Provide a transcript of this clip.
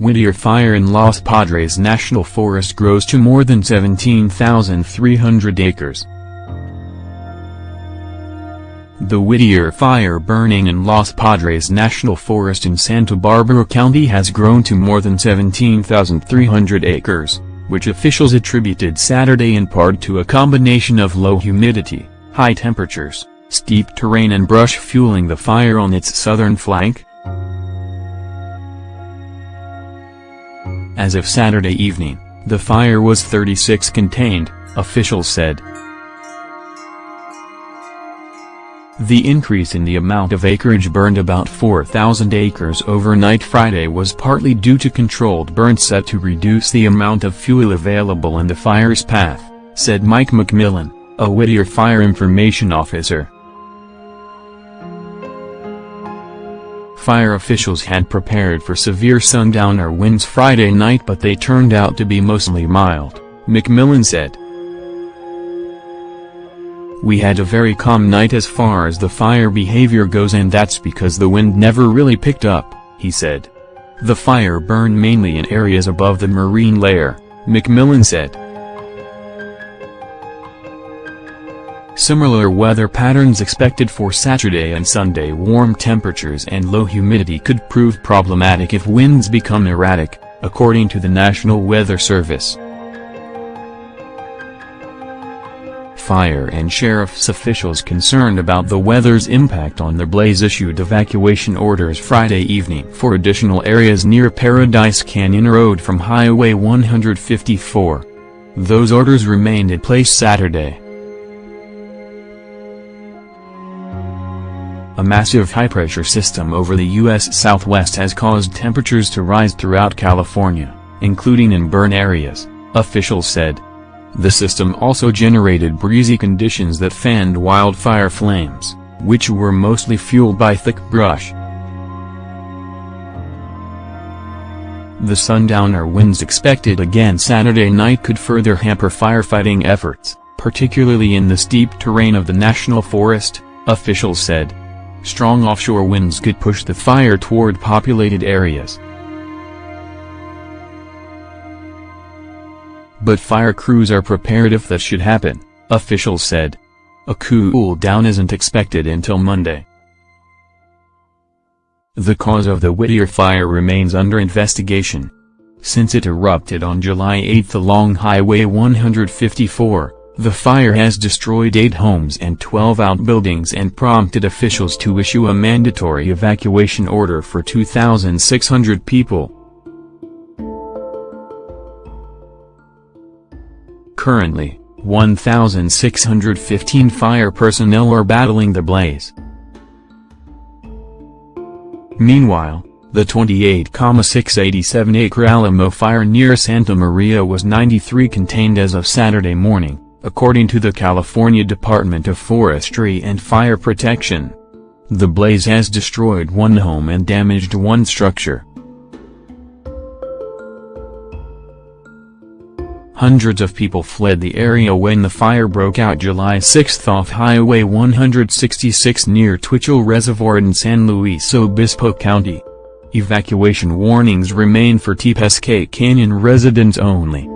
Whittier Fire in Los Padres National Forest grows to more than 17,300 acres. The Whittier Fire burning in Los Padres National Forest in Santa Barbara County has grown to more than 17,300 acres, which officials attributed Saturday in part to a combination of low humidity, high temperatures, steep terrain and brush fueling the fire on its southern flank, As of Saturday evening, the fire was 36 contained, officials said. The increase in the amount of acreage burned about 4,000 acres overnight Friday was partly due to controlled burns set to reduce the amount of fuel available in the fire's path, said Mike McMillan, a Whittier Fire Information Officer. Fire officials had prepared for severe sundowner winds Friday night but they turned out to be mostly mild, McMillan said. We had a very calm night as far as the fire behavior goes and that's because the wind never really picked up, he said. The fire burned mainly in areas above the marine layer, McMillan said. Similar weather patterns expected for Saturday and Sunday warm temperatures and low humidity could prove problematic if winds become erratic, according to the National Weather Service. Fire and sheriff's officials concerned about the weather's impact on the blaze issued evacuation orders Friday evening for additional areas near Paradise Canyon Road from Highway 154. Those orders remained in place Saturday. A massive high-pressure system over the U.S. Southwest has caused temperatures to rise throughout California, including in burn areas, officials said. The system also generated breezy conditions that fanned wildfire flames, which were mostly fueled by thick brush. The sundowner winds expected again Saturday night could further hamper firefighting efforts, particularly in the steep terrain of the national forest, officials said. Strong offshore winds could push the fire toward populated areas. But fire crews are prepared if that should happen, officials said. A cool down isn't expected until Monday. The cause of the Whittier fire remains under investigation. Since it erupted on July 8 along Highway 154, the fire has destroyed eight homes and 12 outbuildings and prompted officials to issue a mandatory evacuation order for 2,600 people. Currently, 1,615 fire personnel are battling the blaze. Meanwhile, the 28,687-acre Alamo fire near Santa Maria was 93 contained as of Saturday morning according to the California Department of Forestry and Fire Protection. The blaze has destroyed one home and damaged one structure. Hundreds of people fled the area when the fire broke out July 6 off Highway 166 near Twitchell Reservoir in San Luis Obispo County. Evacuation warnings remain for Tepusquet Canyon residents only.